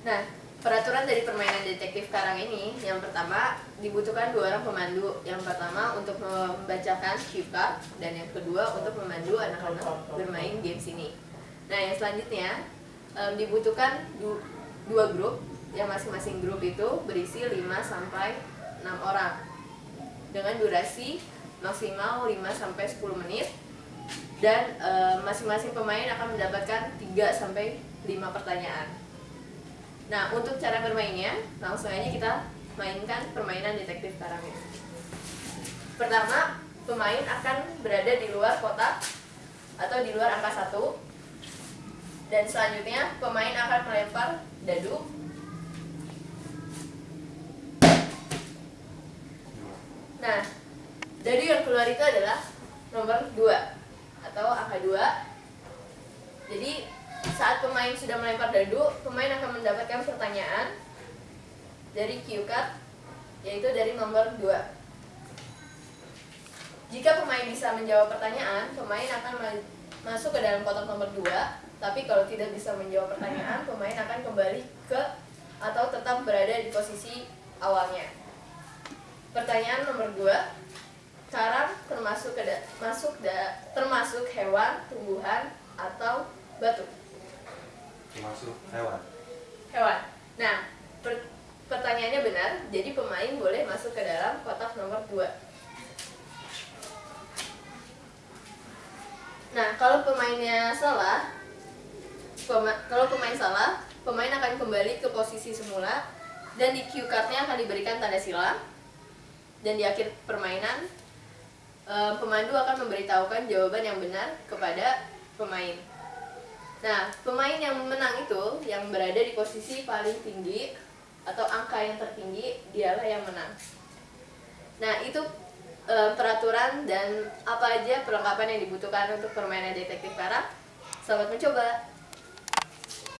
Nah, peraturan dari permainan detektif karang ini, yang pertama dibutuhkan dua orang pemandu. Yang pertama untuk membacakan cue dan yang kedua untuk memandu anak-anak bermain games ini. Nah, yang selanjutnya um, dibutuhkan du dua grup yang masing-masing grup itu berisi 5 sampai 6 orang dengan durasi maksimal 5 sampai 10 menit dan masing-masing pemain akan mendapatkan 3 sampai 5 pertanyaan. Nah, untuk cara bermainnya, langsung aja kita mainkan permainan detektif karang ini. Pertama, pemain akan berada di luar kotak atau di luar angka satu. Dan selanjutnya, pemain akan melempar dadu. Nah, dadu yang keluar itu adalah nomor 2 atau angka 2. Jadi, saat pemain sudah melempar dadu, pemain akan mendapatkan pertanyaan dari cue card, yaitu dari nomor 2. Jika pemain bisa menjawab pertanyaan, pemain akan masuk ke dalam kotak nomor 2, tapi kalau tidak bisa menjawab pertanyaan, pemain akan kembali ke atau tetap berada di posisi awalnya. Pertanyaan nomor 2, karang termasuk ke masuk da, termasuk hewan, tumbuhan, atau batu hewan. Hewan. Nah per pertanyaannya benar jadi pemain boleh masuk ke dalam kotak nomor 2 nah kalau pemainnya salah pema kalau pemain salah pemain akan kembali ke posisi semula dan di cue cardnya akan diberikan tanda silang dan di akhir permainan eh, pemandu akan memberitahukan jawaban yang benar kepada pemain Nah, pemain yang menang itu yang berada di posisi paling tinggi atau angka yang tertinggi dialah yang menang. Nah, itu e, peraturan dan apa aja perlengkapan yang dibutuhkan untuk permainan detektif karak. Selamat mencoba.